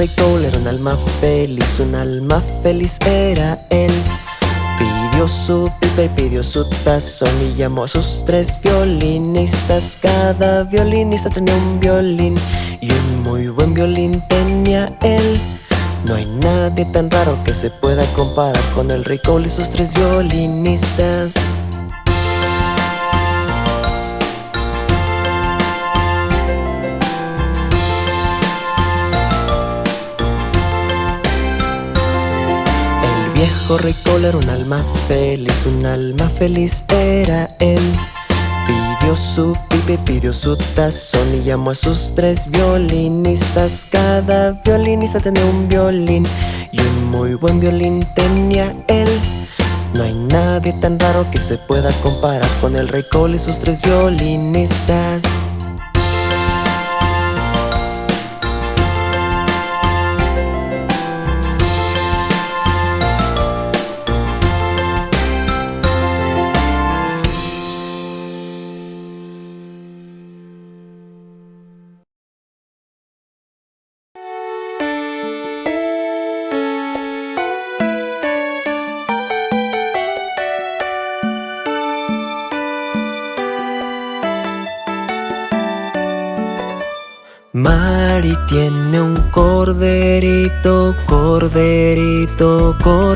rey Cole era un alma feliz, un alma feliz era él. Pidió su pipa y pidió su tazón y llamó a sus tres violinistas. Cada violinista tenía un violín y un muy buen violín tenía él. No hay nadie tan raro que se pueda comparar con el rey Cole y sus tres violinistas viejo rey Cole era un alma feliz, un alma feliz era él. Pidió su pipe, pidió su tazón y llamó a sus tres violinistas. Cada violinista tenía un violín y un muy buen violín tenía él. No hay nadie tan raro que se pueda comparar con el rey Cole y sus tres violinistas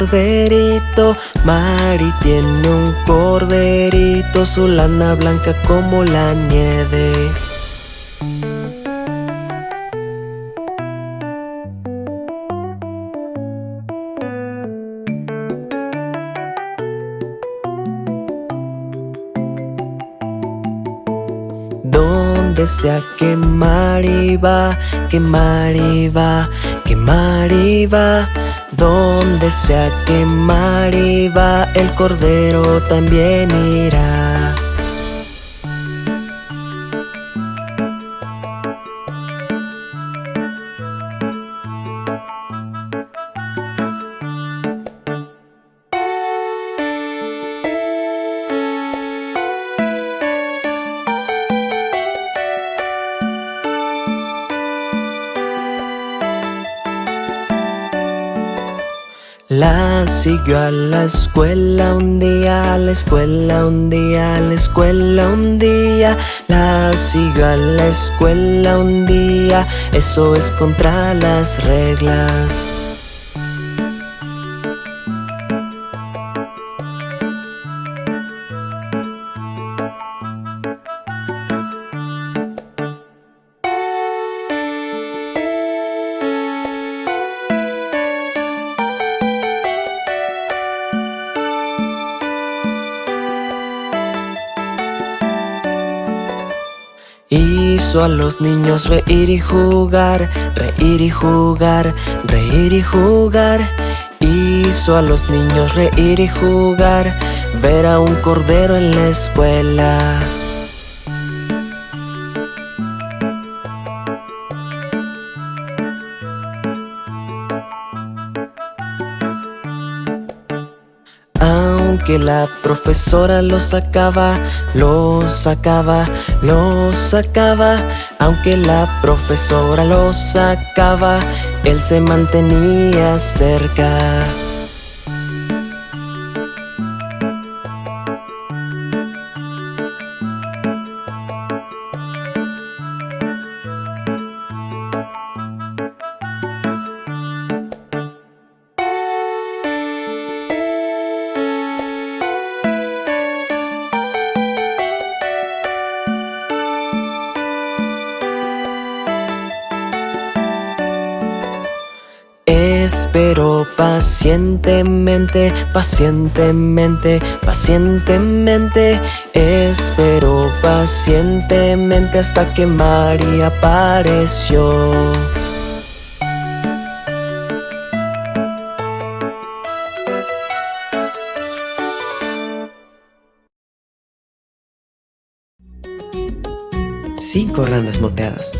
corderito, Mari tiene un corderito, su lana blanca como la nieve. Donde sea que Mari va, que Mari va, que Mari va Donde sea que Mari va, el cordero también irá Siguió a la escuela un día, a la escuela un día, a la escuela un día. La siguió a la escuela un día, eso es contra las reglas Hizo a los niños reír y jugar, reír y jugar, reír y jugar. Hizo a los niños reír y jugar, ver a un cordero en la escuela La profesora lo sacaba, lo sacaba, lo sacaba. Aunque la profesora lo sacaba, él se mantenía cerca Espero pacientemente, pacientemente, pacientemente Espero pacientemente hasta que María apareció. Cinco ranas moteadas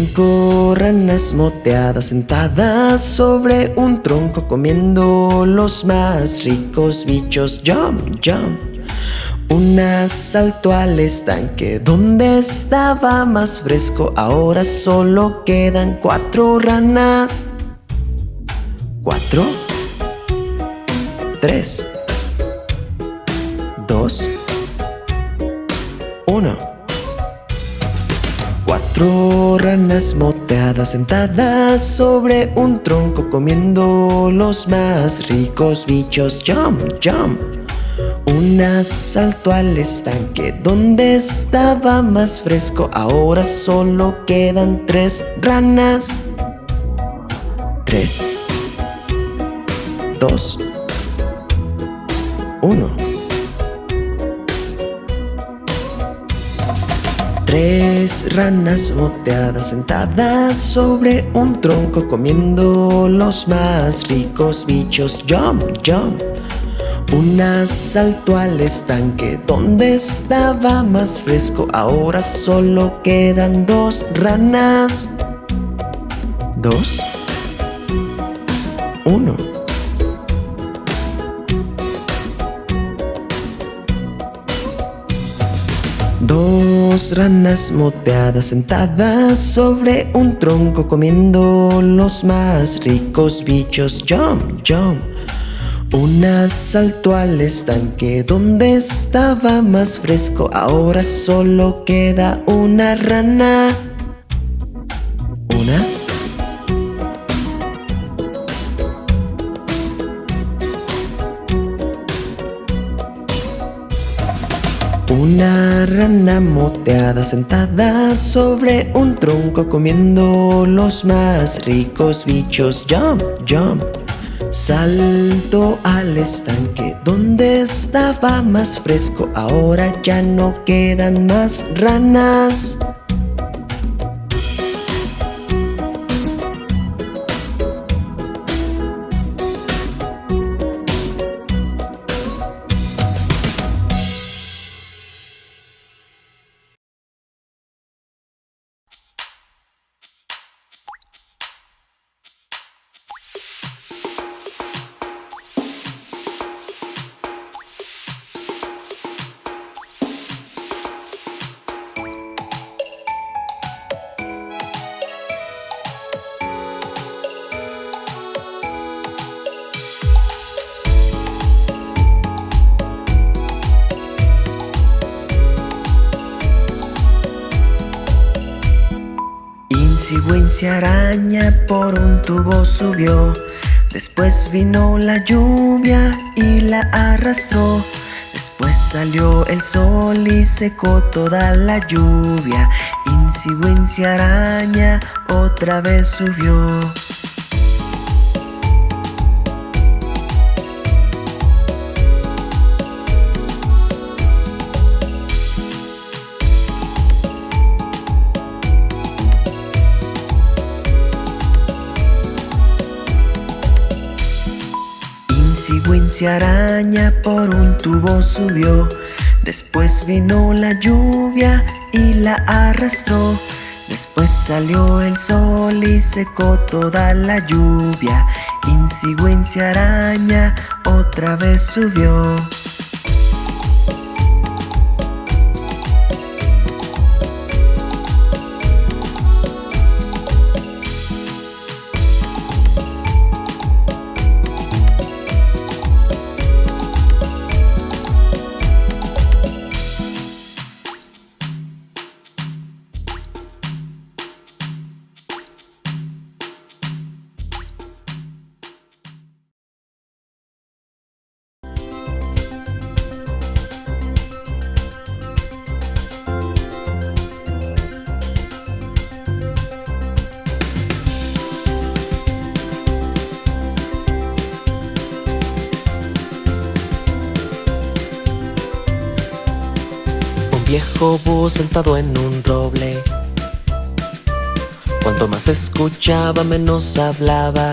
Cinco ranas moteadas sentadas sobre un tronco comiendo los más ricos bichos Jump, jump Una saltó al estanque donde estaba más fresco. Ahora solo quedan cuatro ranas. Cuatro. Tres. Dos. Uno. Cuatro ranas moteadas sentadas sobre un tronco comiendo los más ricos bichos. Jump, jump. Una saltó al estanque donde estaba más fresco. Ahora solo quedan tres ranas. Tres. Dos. Uno. Tres ranas moteadas sentadas sobre un tronco comiendo los más ricos bichos. Jump, jump. Una saltó al estanque donde estaba más fresco. Ahora solo quedan dos ranas. Dos. Uno. Dos ranas moteadas sentadas sobre un tronco comiendo los más ricos bichos. Jump, jump. Una saltó al estanque donde estaba más fresco. Ahora solo queda una rana. Una. Una rana moteada sentada sobre un tronco comiendo los más ricos bichos. Jump, jump. Salto al estanque donde estaba más fresco. Ahora ya no quedan más ranas. Araña por un tubo subió. Después vino la lluvia y la arrastró. Después salió el sol y secó toda la lluvia. Insi araña otra vez subió Si araña por un tubo subió. Después vino la lluvia y la arrastró. Después salió el sol y secó toda la lluvia. Insigüencia araña otra vez subió sentado en un roble Cuanto más escuchaba, menos hablaba.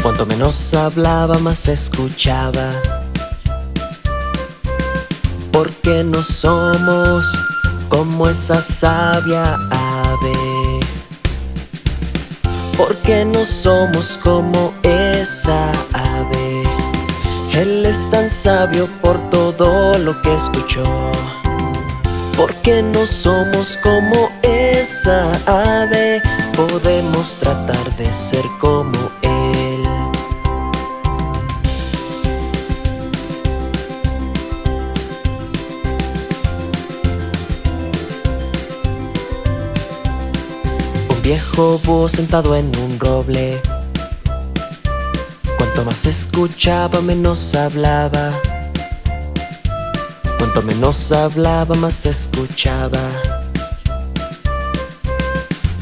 Cuanto menos hablaba, más escuchaba. Porque no somos como esa sabia ave. Porque no somos como esa ave Él es tan sabio por todo lo que escuchó. Porque no somos como esa ave, podemos tratar de ser como Él. Un viejo búho sentado en un roble. Cuanto más escuchaba, menos hablaba. Cuanto menos hablaba, más escuchaba.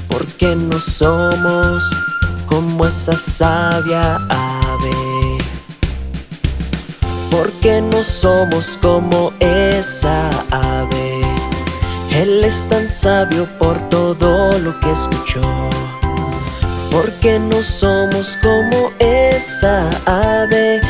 Porque no somos como esa sabia ave. Porque no somos como esa ave. Él es tan sabio por todo lo que escuchó. Porque no somos como esa ave,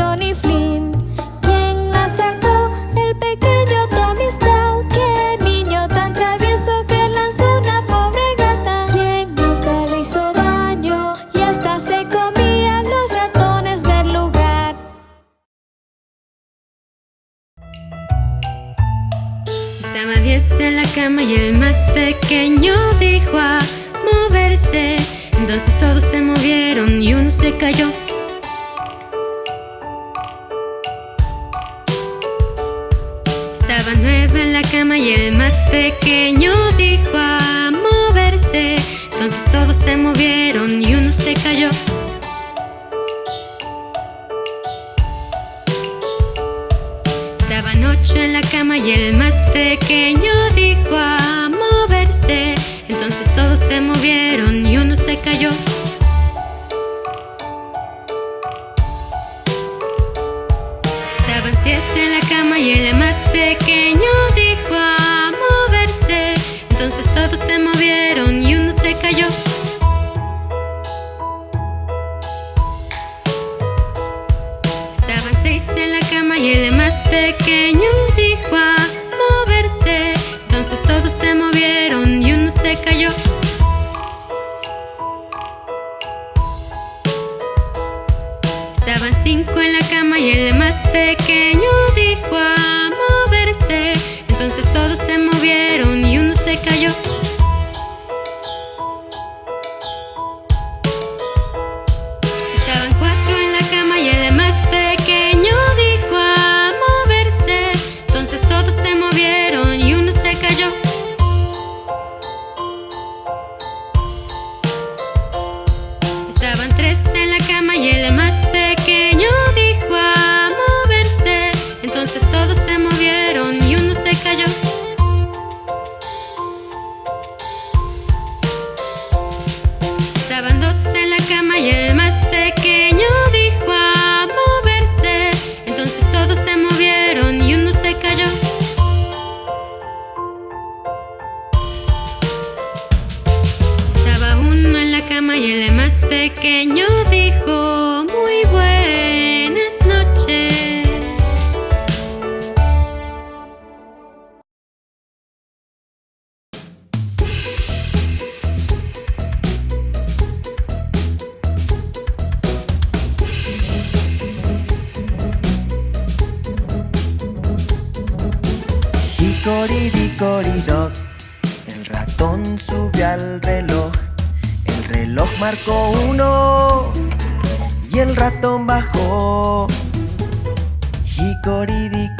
Johnny Flynn. ¿Quién la sacó? El pequeño Tommy Stout. ¡Qué niño tan travieso que lanzó una pobre gata! ¿Quién nunca le hizo daño? Y hasta se comía los ratones del lugar. Estaba diez en la cama y el más pequeño dijo a moverse. Entonces todos se movieron y uno se cayó. Estaba nueve en la cama y el más pequeño dijo a moverse. Entonces todos se movieron y uno se cayó. Estaban ocho en la cama y el más pequeño dijo a moverse. Entonces todos se movieron y uno se cayó. Estaban siete en la cama y el más pequeño dijo a moverse. Entonces todos se movieron y uno se cayó. Estaban seis en la cama y el más pequeño dijo a moverse. Entonces todos se movieron y uno se cayó. Estaban cinco en la cama y el más pequeño dijo a moverse. Entonces todos se movieron y uno se cayó.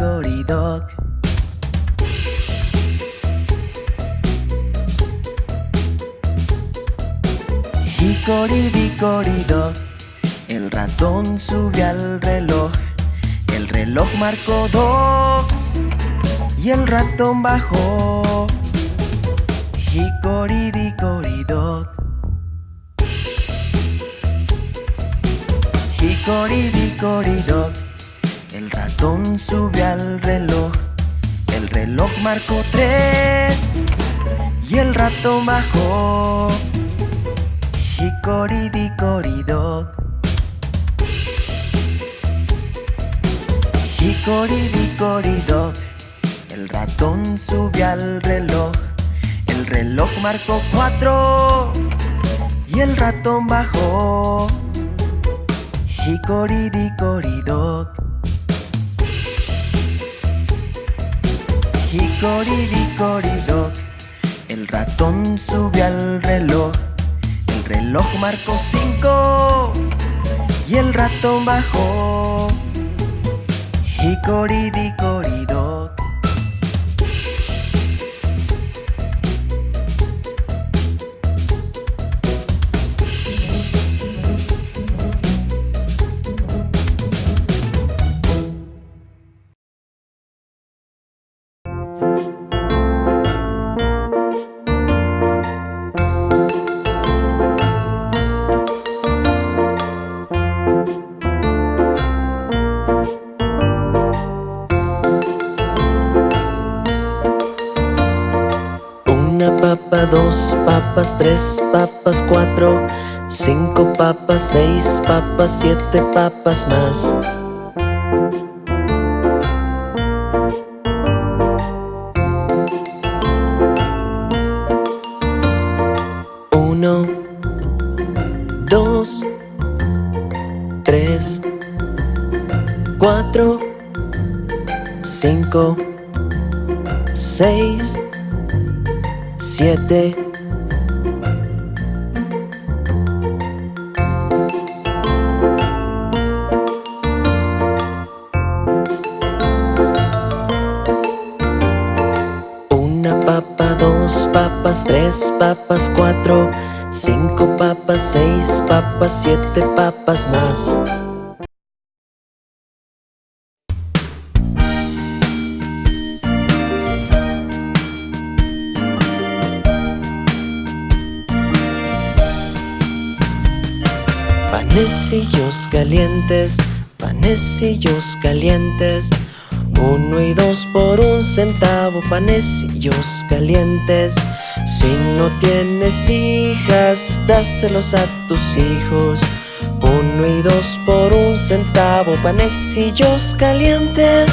Hickory-dickory-dock Hickory-dickory-dock El ratón subió al reloj El reloj marcó dos y el ratón bajó. Hickory-dickory-dock. Hickory-dickory-dock. El ratón subió al reloj. El reloj marcó tres y el ratón bajó. Hickory-dickory-dock. Hickory-dickory-dock. El ratón subió al reloj. El reloj marcó cuatro y el ratón bajó. Hickory-dickory-dock. Hickory-dickory-dock. El ratón subió al reloj. El reloj marcó cinco y el ratón bajó. Hickory-dickory-dock. Dos papas, tres papas, cuatro, cinco papas, seis papas, siete papas más. Uno, dos, tres, cuatro, cinco, seis, siete. Una papa, dos papas, tres papas, cuatro, cinco papas, seis papas, siete papas más. Panecillos calientes. Uno y dos por un centavo, panecillos calientes. Si no tienes hijas, dáselos a tus hijos. Uno y dos por un centavo, panecillos calientes.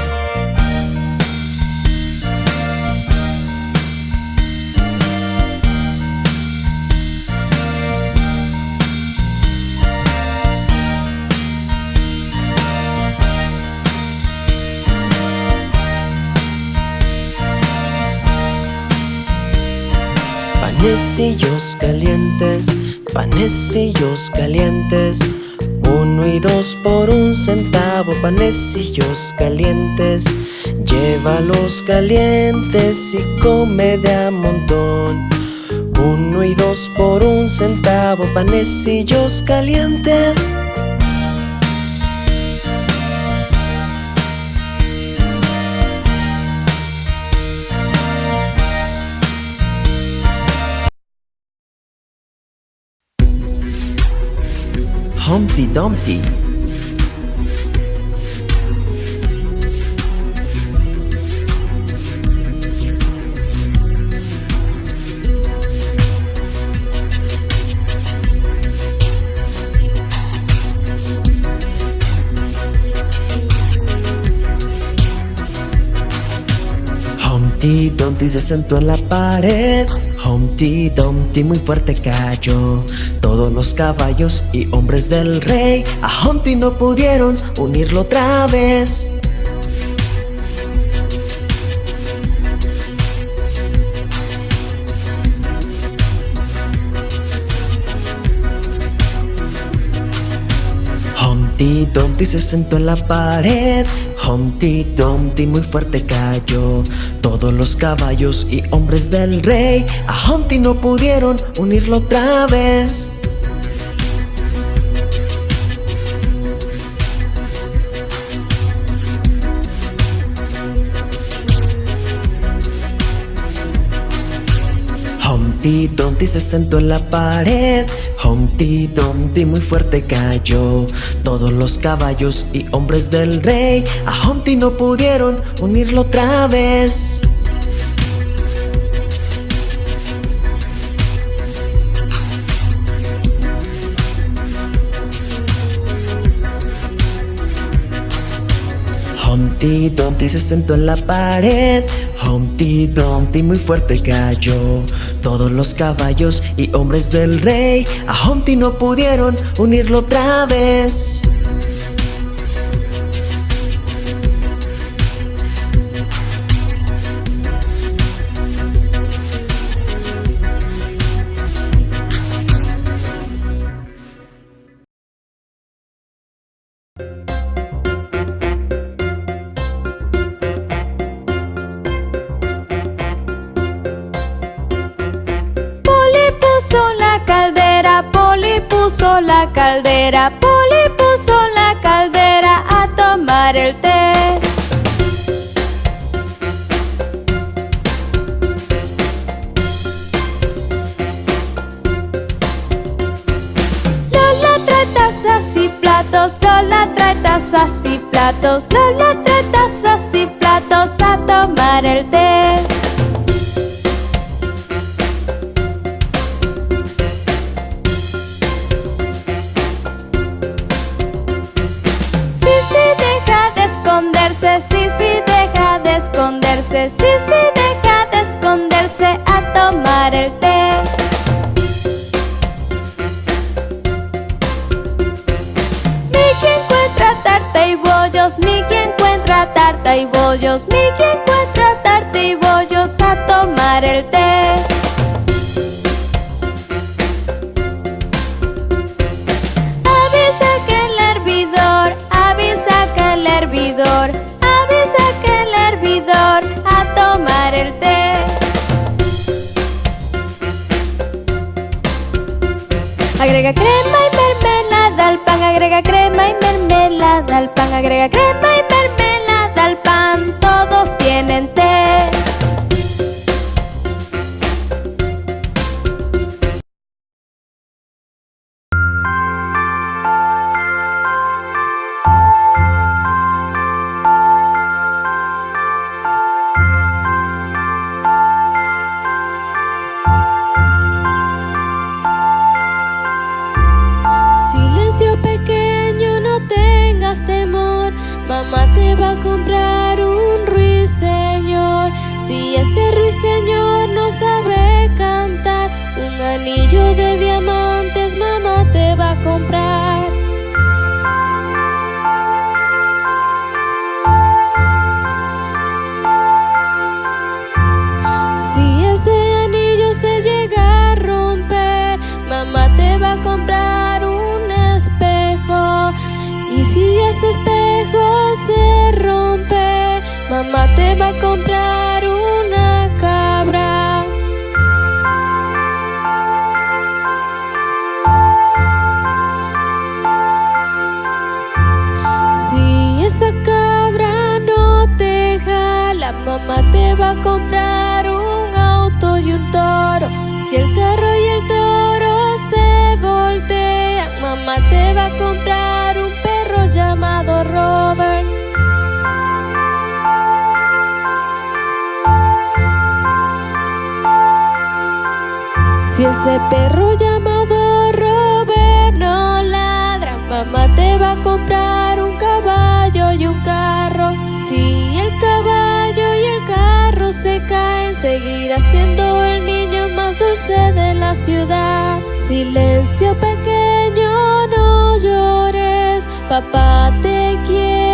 Panecillos calientes, panecillos calientes. Uno y dos por un centavo, panecillos calientes. Llévalos calientes y come de a montón. Uno y dos por un centavo, panecillos calientes Humpty Dumpty. Humpty Dumpty se sentó en la pared Humpty Dumpty muy fuerte cayó. Todos los caballos y hombres del rey A Humpty no pudieron unirlo otra vez. Humpty Dumpty se sentó en la pared Humpty Dumpty muy fuerte cayó. Todos los caballos y hombres del rey A Humpty no pudieron unirlo otra vez. Humpty Dumpty se sentó en la pared Humpty Dumpty muy fuerte cayó. Todos los caballos y hombres del rey A Humpty no pudieron unirlo otra vez. Humpty Dumpty se sentó en la pared Humpty Dumpty muy fuerte cayó. Todos los caballos y hombres del rey A Humpty no pudieron unirlo otra vez puso la caldera, Poli puso la caldera a tomar el té. Lola trae tazas y platos, Lola trae tazas y platos, Lola trae tazas y platos a tomar el té. Esconderse, sí, sí, deja de esconderse a tomar el té. Mickey encuentra tarta y bollos, Mickey encuentra tarta y bollos, Mickey encuentra tarta y bollos a tomar el té. Avisa que el hervidor, avisa que el hervidor, tomar el té. Agrega crema y mermelada al pan, agrega crema y mermelada al pan, agrega crema y mermelada al pan, todos tienen té. Mamá te va a comprar un ruiseñor. Si ese ruiseñor no sabe cantar, un anillo de diamantes mamá te va a comprar. Espejo se rompe, mamá te va a comprar una cabra. Si esa cabra no te jala, mamá te va a comprar un auto y un toro. Si el carro y el toro se voltean, mamá te va a comprar Robert. Si ese perro llamado Robert no ladra, mamá te va a comprar un caballo y un carro. Si el caballo y el carro se caen, seguirá siendo el niño más dulce de la ciudad. Silencio pequeño, no llores, papá te quiere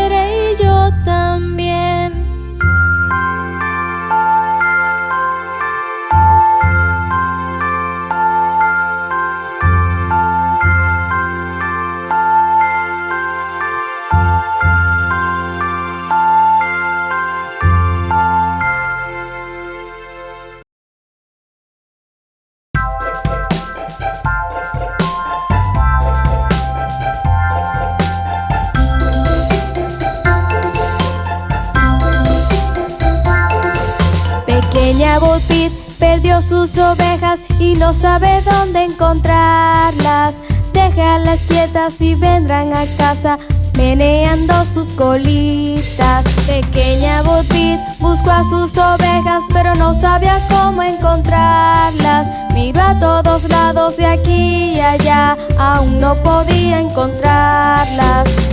sus ovejas y no sabe dónde encontrarlas. Déjalas quietas y vendrán a casa meneando sus colitas. Pequeña Bullpit buscó a sus ovejas pero no sabía cómo encontrarlas. Miró a todos lados de aquí y allá, aún no podía encontrarlas.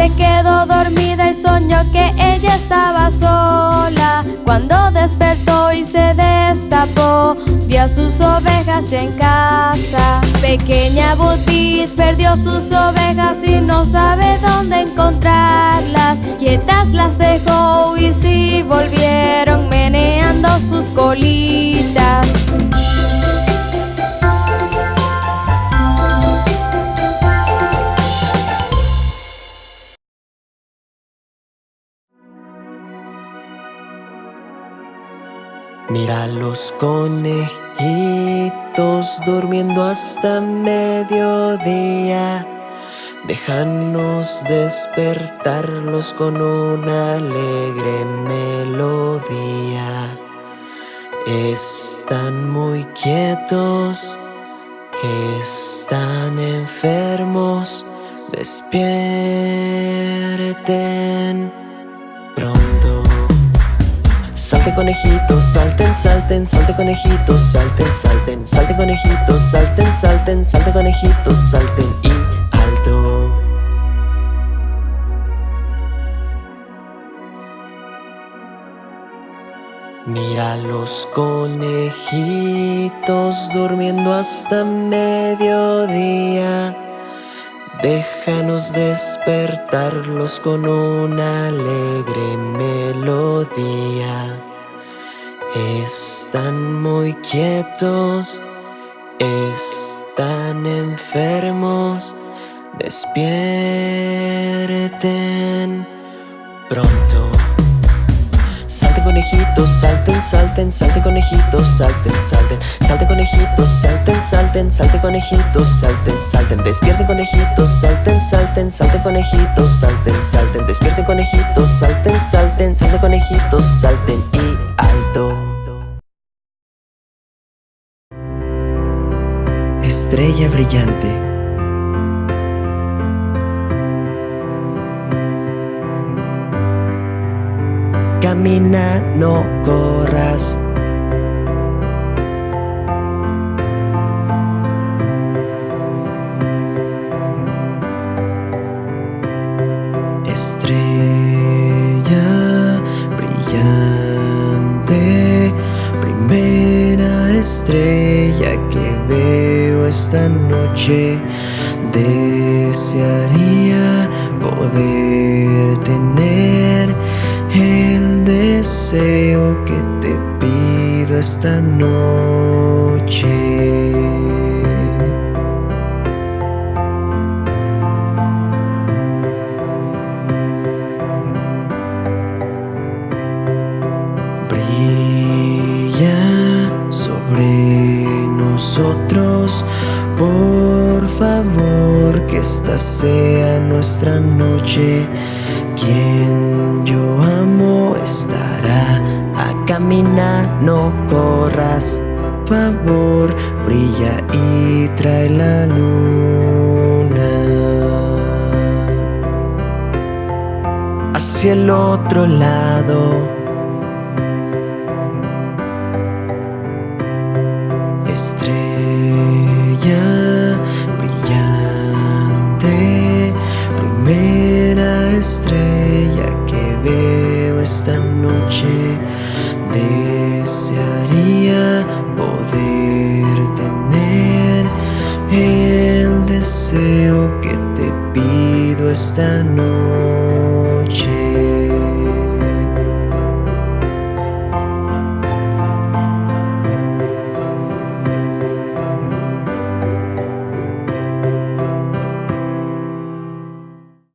Se quedó dormida y soñó que ella estaba sola. Cuando despertó y se destapó, vio a sus ovejas ya en casa. Pequeña Botit perdió sus ovejas y no sabe dónde encontrarlas. Quietas las dejó y sí volvieron meneando sus colitas. Mira los conejitos durmiendo hasta mediodía. Déjanos despertarlos con una alegre melodía. Están muy quietos, están enfermos. Despierten pronto. Salte conejitos, salten, salten, salte conejitos, salten, salten, salte conejitos, salten, salten, salte conejitos, salten y alto. Mira los conejitos durmiendo hasta mediodía. Déjanos despertarlos con una alegre melodía. Están muy quietos, están enfermos. Despierten pronto. Salte conejitos, salten, salten, salte conejitos, salten, salten, salte conejitos, salten, salten, salte conejitos, salten, salten, despierten conejitos, salten, salten, salte conejitos, salten, salten, despierten conejitos, salten, salten, salte conejitos, salten y alto. Estrella brillante. Camina, no corras. Estrella brillante, primera estrella que veo esta noche. Desearía poder esta noche. nosotros. Por favor, que esta sea nuestra noche. Quien yo amo estará a caminar, no corras. Favor, brilla y trae la luna. Hacia el otro lado Estrella brillante, primera estrella que veo esta noche, desearía poder tener el deseo que te pido esta noche.